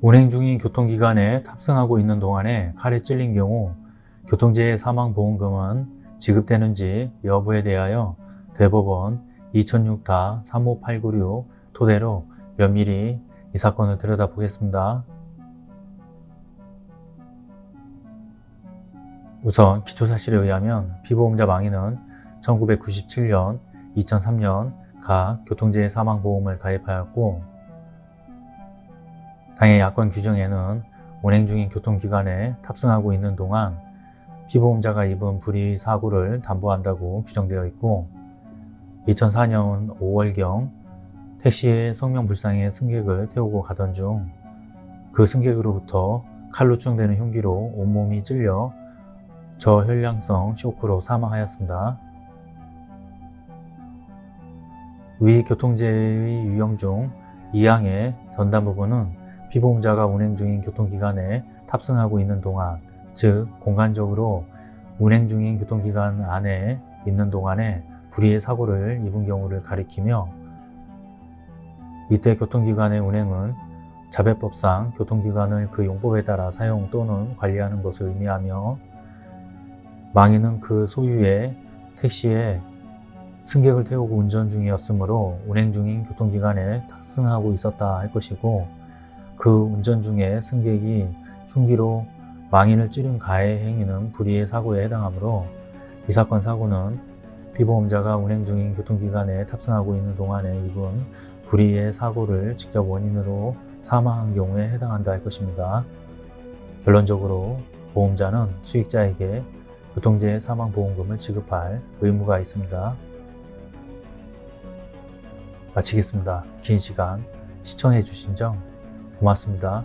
운행 중인 교통기관에 탑승하고 있는 동안에 칼에 찔린 경우 교통재해 사망보험금은 지급되는지 여부에 대하여 대법원 2006-35896 토대로 면밀히 이 사건을 들여다보겠습니다. 우선 기초사실에 의하면 피보험자 망인은 1997년, 2003년 각 교통재해 사망보험을 가입하였고 당해 약관 규정에는 운행 중인 교통기관에 탑승하고 있는 동안 피보험자가 입은 불의 사고를 담보한다고 규정되어 있고 2004년 5월경 택시의 성명불상의 승객을 태우고 가던 중 그 승객으로부터 칼로 추정되는 흉기로 온몸이 찔려 저혈량성 쇼크로 사망하였습니다. 위 교통재해의 유형 중 2항의 전담 부분은 피보험자가 운행 중인 교통기관에 탑승하고 있는 동안 즉 공간적으로 운행 중인 교통기관 안에 있는 동안에 불의의 사고를 입은 경우를 가리키며 이때 교통기관의 운행은 자배법상 교통기관을 그 용법에 따라 사용 또는 관리하는 것을 의미하며 망인은 그 소유의 택시에 승객을 태우고 운전 중이었으므로 운행 중인 교통기관에 탑승하고 있었다 할 것이고 그 운전 중에 승객이 흉기로 망인을 찌른 가해 행위는 불의의 사고에 해당하므로 이 사건 사고는 피보험자가 운행 중인 교통기관에 탑승하고 있는 동안에 입은 불의의 사고를 직접 원인으로 사망한 경우에 해당한다 할 것입니다. 결론적으로 보험자는 수익자에게 교통재해 사망보험금을 지급할 의무가 있습니다. 마치겠습니다. 긴 시간 시청해 주신 점 고맙습니다.